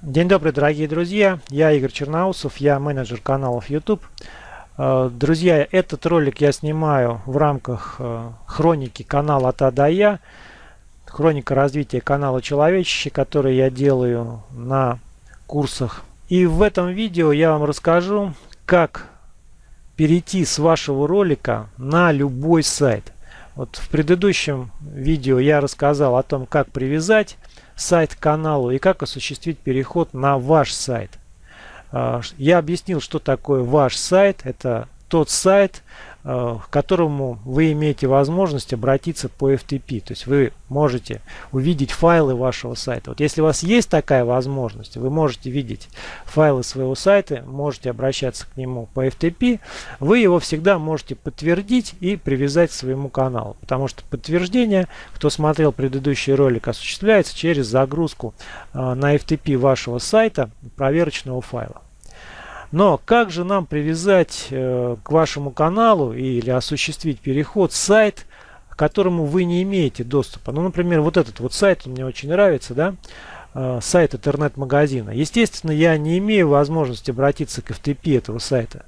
День добрый, дорогие друзья. Я Игорь Черноусов, я менеджер каналов YouTube. Э, друзья, этот ролик я снимаю в рамках э, хроники канала от А до Я. Хроника развития канала Человечище, который я делаю на курсах. И в этом видео я вам расскажу, как перейти с вашего ролика на любой сайт. Вот в предыдущем видео я рассказал о том, как привязать сайт к каналу и как осуществить переход на ваш сайт. А, я объяснил, что такое ваш сайт. Это тот сайт, к которому вы имеете возможность обратиться по FTP. То есть вы можете увидеть файлы вашего сайта. Вот если у вас есть такая возможность, вы можете видеть файлы своего сайта, можете обращаться к нему по FTP, вы его всегда можете подтвердить и привязать к своему каналу. Потому что подтверждение, кто смотрел предыдущий ролик, осуществляется через загрузку э, на FTP вашего сайта проверочного файла. Но как же нам привязать э, к вашему каналу или осуществить переход сайт, к которому вы не имеете доступа? Ну, например, вот этот вот сайт мне очень нравится, да? Э, сайт интернет-магазина. Естественно, я не имею возможности обратиться к FTP этого сайта,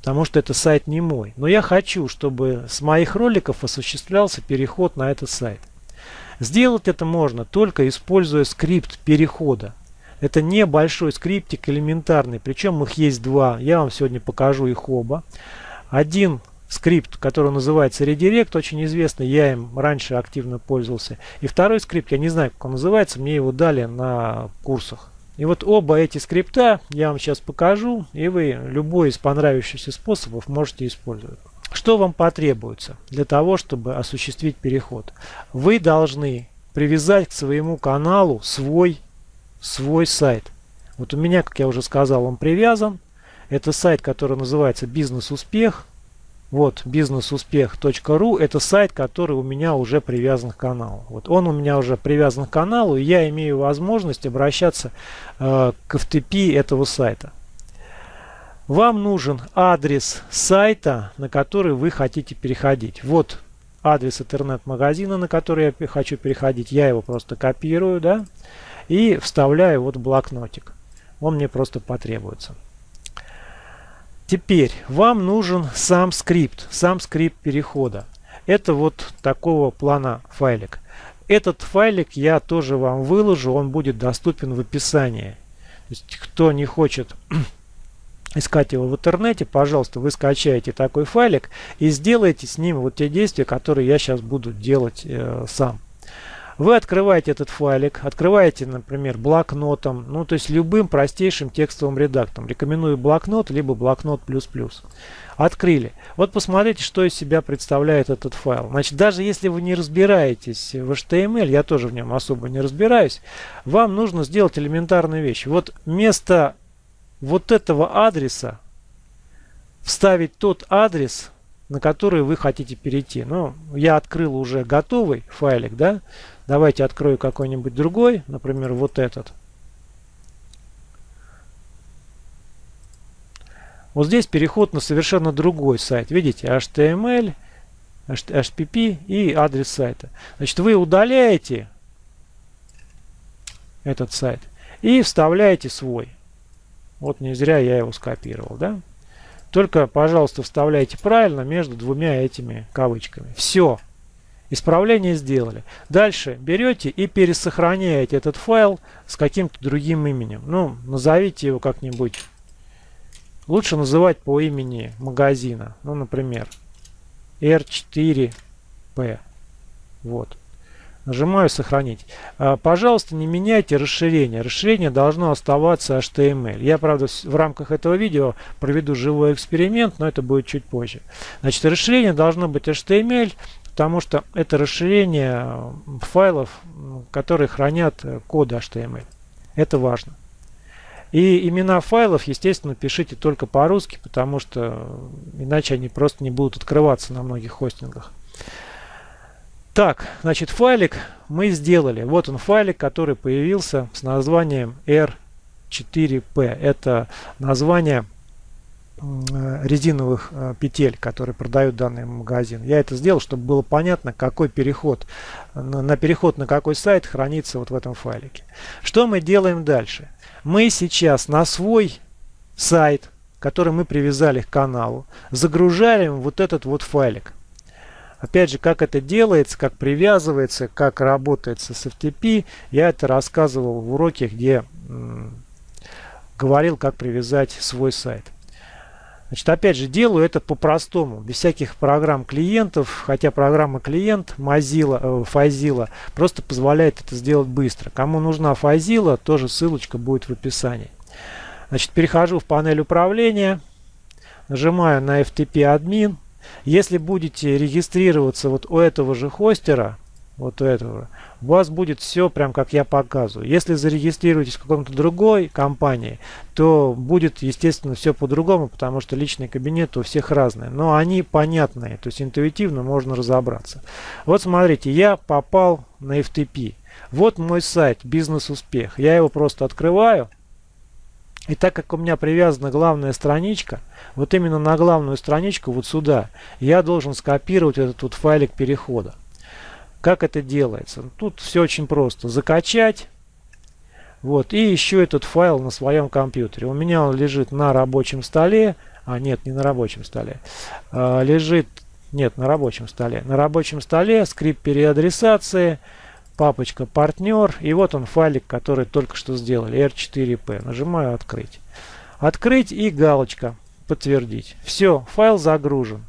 потому что это сайт не мой. Но я хочу, чтобы с моих роликов осуществлялся переход на этот сайт. Сделать это можно только используя скрипт перехода. Это небольшой скриптик элементарный, причем их есть два. Я вам сегодня покажу их оба. Один скрипт, который называется Redirect, очень известный, я им раньше активно пользовался. И второй скрипт, я не знаю, как он называется, мне его дали на курсах. И вот оба эти скрипта я вам сейчас покажу, и вы любой из понравившихся способов можете использовать. Что вам потребуется для того, чтобы осуществить переход? Вы должны привязать к своему каналу свой свой сайт. Вот у меня, как я уже сказал, он привязан. Это сайт, который называется «Бизнес-успех». Вот, бизнесуспех.ру – это сайт, который у меня уже привязан к каналу. Вот он у меня уже привязан к каналу, и я имею возможность обращаться э, к FTP этого сайта. Вам нужен адрес сайта, на который вы хотите переходить. Вот адрес интернет-магазина, на который я хочу переходить. Я его просто копирую, да и вставляю вот блокнотик. Он мне просто потребуется. Теперь вам нужен сам скрипт, сам скрипт перехода. Это вот такого плана файлик. Этот файлик я тоже вам выложу, он будет доступен в описании. То есть, кто не хочет искать его в интернете, пожалуйста, вы скачаете такой файлик и сделайте с ним вот те действия, которые я сейчас буду делать э, сам. Вы открываете этот файлик, открываете, например, блокнотом, ну то есть любым простейшим текстовым редактором. Рекомендую блокнот, либо блокнот плюс-плюс. Открыли. Вот посмотрите, что из себя представляет этот файл. Значит, даже если вы не разбираетесь в HTML, я тоже в нем особо не разбираюсь, вам нужно сделать элементарную вещь. Вот вместо вот этого адреса вставить тот адрес, на который вы хотите перейти. Ну, я открыл уже готовый файлик, да, Давайте открою какой-нибудь другой, например, вот этот. Вот здесь переход на совершенно другой сайт. Видите, HTML, HTTP и адрес сайта. Значит, вы удаляете этот сайт и вставляете свой. Вот не зря я его скопировал, да? Только, пожалуйста, вставляйте правильно между двумя этими кавычками. Все. Исправление сделали. Дальше берете и пересохраняете этот файл с каким-то другим именем. Ну, назовите его как-нибудь. Лучше называть по имени магазина. Ну, например, R4P. Вот. Нажимаю «Сохранить». А, пожалуйста, не меняйте расширение. Расширение должно оставаться HTML. Я, правда, в рамках этого видео проведу живой эксперимент, но это будет чуть позже. Значит, расширение должно быть HTML потому что это расширение э, файлов, которые хранят э, коды HTML. Это важно. И имена файлов, естественно, пишите только по-русски, потому что э, иначе они просто не будут открываться на многих хостингах. Так, значит, файлик мы сделали. Вот он файлик, который появился с названием R4P. Это название резиновых э, петель, которые продают данный магазин. Я это сделал, чтобы было понятно, какой переход, на переход на какой сайт хранится вот в этом файлике. Что мы делаем дальше? Мы сейчас на свой сайт, который мы привязали к каналу, загружаем вот этот вот файлик. Опять же, как это делается, как привязывается, как работает с FTP, я это рассказывал в уроке, где говорил, как привязать свой сайт. Значит, опять же, делаю это по-простому, без всяких программ клиентов, хотя программа клиент Mozilla, э, Fazilla просто позволяет это сделать быстро. Кому нужна Fazilla, тоже ссылочка будет в описании. Значит, перехожу в панель управления, нажимаю на FTP админ. Если будете регистрироваться вот у этого же хостера, вот этого, у вас будет все прям как я показываю. Если зарегистрируетесь в каком-то другой компании, то будет естественно все по-другому, потому что личный кабинет у всех разные. Но они понятные, то есть интуитивно можно разобраться. Вот смотрите, я попал на FTP. Вот мой сайт «Бизнес-успех». Я его просто открываю. И так как у меня привязана главная страничка, вот именно на главную страничку, вот сюда, я должен скопировать этот вот файлик перехода. Как это делается? Тут все очень просто. Закачать. Вот. И еще этот файл на своем компьютере. У меня он лежит на рабочем столе. А, нет, не на рабочем столе. А, лежит, нет, на рабочем столе. На рабочем столе скрипт переадресации, папочка партнер. И вот он файлик, который только что сделали. R4P. Нажимаю открыть. Открыть и галочка подтвердить. Все, файл загружен.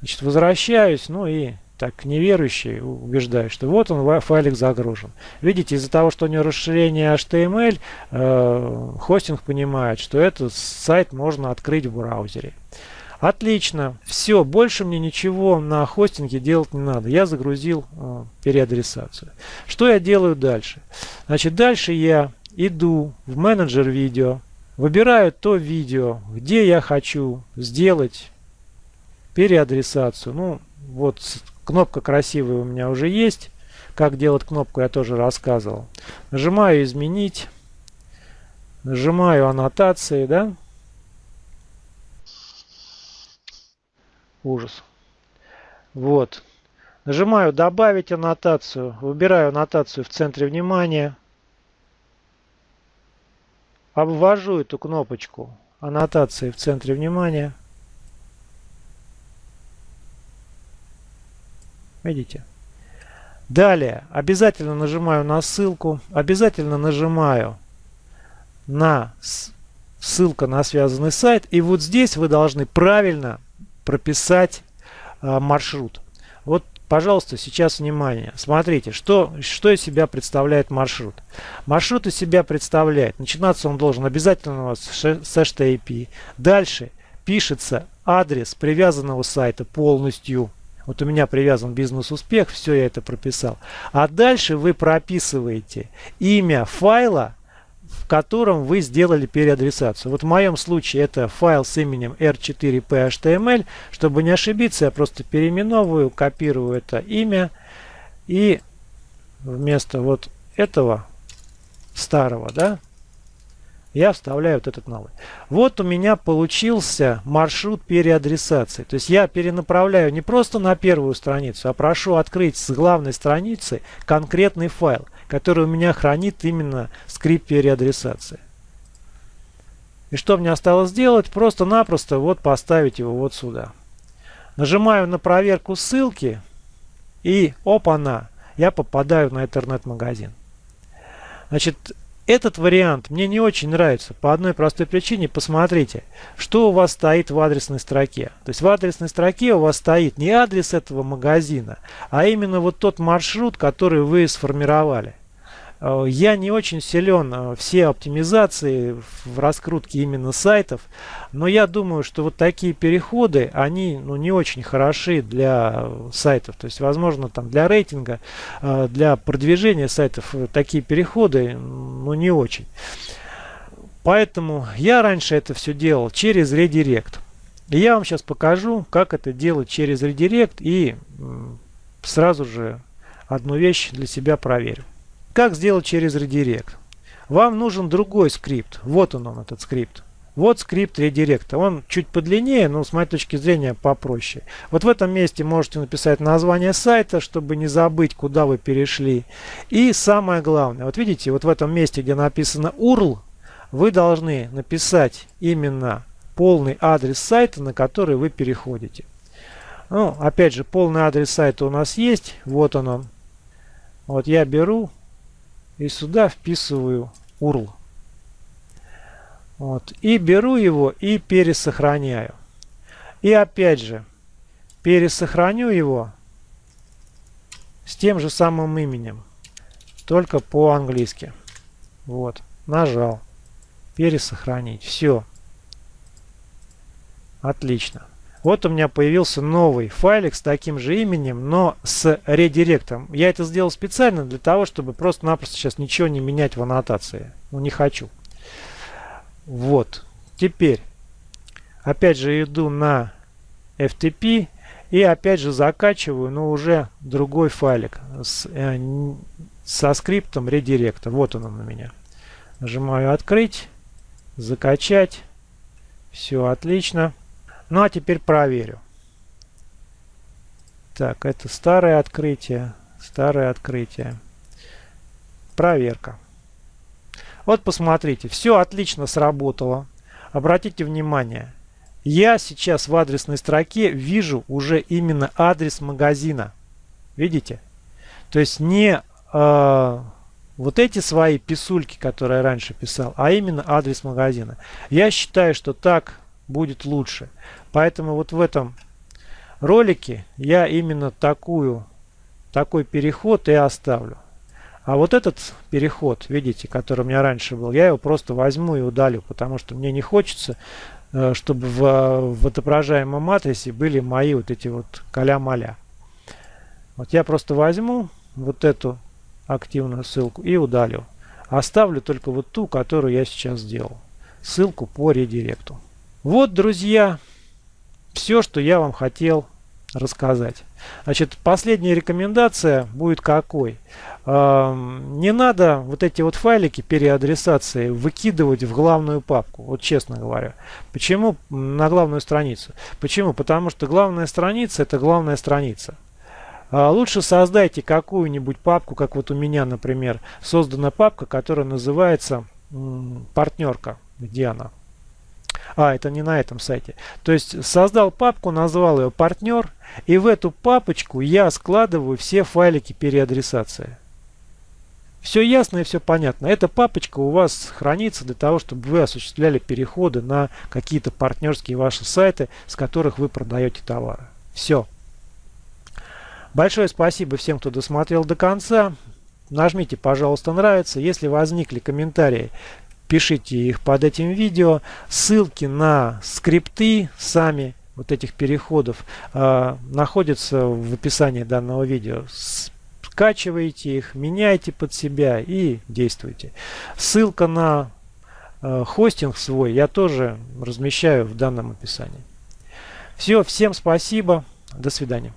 Значит, возвращаюсь, ну и так неверующий убеждаю, что вот он файлик загружен. Видите, из-за того, что у него расширение HTML, э, хостинг понимает, что этот сайт можно открыть в браузере. Отлично, все, больше мне ничего на хостинге делать не надо. Я загрузил э, переадресацию. Что я делаю дальше? Значит, дальше я иду в менеджер видео, выбираю то видео, где я хочу сделать переадресацию. Ну, вот Кнопка красивая у меня уже есть. Как делать кнопку я тоже рассказывал. Нажимаю изменить. Нажимаю аннотации, да? Ужас. Вот. Нажимаю добавить аннотацию. Выбираю аннотацию в центре внимания. Обвожу эту кнопочку аннотации в центре внимания. Видите? Далее обязательно нажимаю на ссылку, обязательно нажимаю на ссылка на связанный сайт. И вот здесь вы должны правильно прописать а, маршрут. Вот, пожалуйста, сейчас внимание. Смотрите, что, что из себя представляет маршрут. Маршрут из себя представляет. Начинаться он должен обязательно у вас с HTTP. Дальше пишется адрес привязанного сайта полностью. Вот у меня привязан бизнес-успех, все я это прописал. А дальше вы прописываете имя файла, в котором вы сделали переадресацию. Вот в моем случае это файл с именем r4p.html. Чтобы не ошибиться, я просто переименовываю, копирую это имя и вместо вот этого старого, да, я вставляю вот этот новый. Вот у меня получился маршрут переадресации. То есть я перенаправляю не просто на первую страницу, а прошу открыть с главной страницы конкретный файл, который у меня хранит именно скрипт переадресации. И что мне осталось сделать? Просто-напросто вот поставить его вот сюда. Нажимаю на проверку ссылки и опа-на, я попадаю на интернет-магазин. Значит, этот вариант мне не очень нравится по одной простой причине. Посмотрите, что у вас стоит в адресной строке. То есть в адресной строке у вас стоит не адрес этого магазина, а именно вот тот маршрут, который вы сформировали. Э, я не очень силен э, все оптимизации в раскрутке именно сайтов, но я думаю, что вот такие переходы, они ну, не очень хороши для сайтов. То есть, возможно, там для рейтинга, э, для продвижения сайтов такие переходы ну, не очень. Поэтому я раньше это все делал через редирект. И я вам сейчас покажу, как это делать через редирект и сразу же одну вещь для себя проверю. Как сделать через редирект? Вам нужен другой скрипт. Вот он, он этот скрипт. Вот скрипт редиректа. Он чуть подлиннее, но с моей точки зрения попроще. Вот в этом месте можете написать название сайта, чтобы не забыть, куда вы перешли. И самое главное, вот видите, вот в этом месте, где написано URL, вы должны написать именно полный адрес сайта, на который вы переходите. Ну, опять же, полный адрес сайта у нас есть. Вот он он. Вот я беру и сюда вписываю URL. Вот. И беру его и пересохраняю. И опять же, пересохраню его с тем же самым именем. Только по-английски. Вот. Нажал. Пересохранить. Все. Отлично. Вот у меня появился новый файлик с таким же именем, но с редиректом. Я это сделал специально для того, чтобы просто-напросто сейчас ничего не менять в аннотации. Ну, не хочу. Вот. Теперь, опять же, иду на FTP и опять же закачиваю, но уже другой файлик с, э, со скриптом редиректа. Вот он у меня. Нажимаю «Открыть», «Закачать». Все отлично. Ну а теперь проверю. Так, это старое открытие. Старое открытие. Проверка. Вот посмотрите, все отлично сработало. Обратите внимание, я сейчас в адресной строке вижу уже именно адрес магазина. Видите? То есть не э, вот эти свои писульки, которые я раньше писал, а именно адрес магазина. Я считаю, что так будет лучше. Поэтому вот в этом ролике я именно такую, такой переход и оставлю. А вот этот переход, видите, который у меня раньше был, я его просто возьму и удалю, потому что мне не хочется, э, чтобы в, в отображаемом матрице были мои вот эти вот каля-маля. Вот я просто возьму вот эту активную ссылку и удалю. Оставлю только вот ту, которую я сейчас сделал. Ссылку по редиректу. Вот, друзья, все, что я вам хотел рассказать. Значит, последняя рекомендация будет какой? Не надо вот эти вот файлики переадресации выкидывать в главную папку, вот честно говоря. Почему на главную страницу? Почему? Потому что главная страница это главная страница. А лучше создайте какую-нибудь папку, как вот у меня, например, создана папка, которая называется партнерка. Где она? А, это не на этом сайте. То есть создал папку, назвал ее партнер, и в эту папочку я складываю все файлики переадресации. Все ясно и все понятно. Эта папочка у вас хранится для того, чтобы вы осуществляли переходы на какие-то партнерские ваши сайты, с которых вы продаете товары. Все. Большое спасибо всем, кто досмотрел до конца. Нажмите, пожалуйста, нравится. Если возникли комментарии, пишите их под этим видео. Ссылки на скрипты сами вот этих переходов э, находятся в описании данного видео. Скачивайте их, меняйте под себя и действуйте. Ссылка на э, хостинг свой я тоже размещаю в данном описании. Все, всем спасибо, до свидания.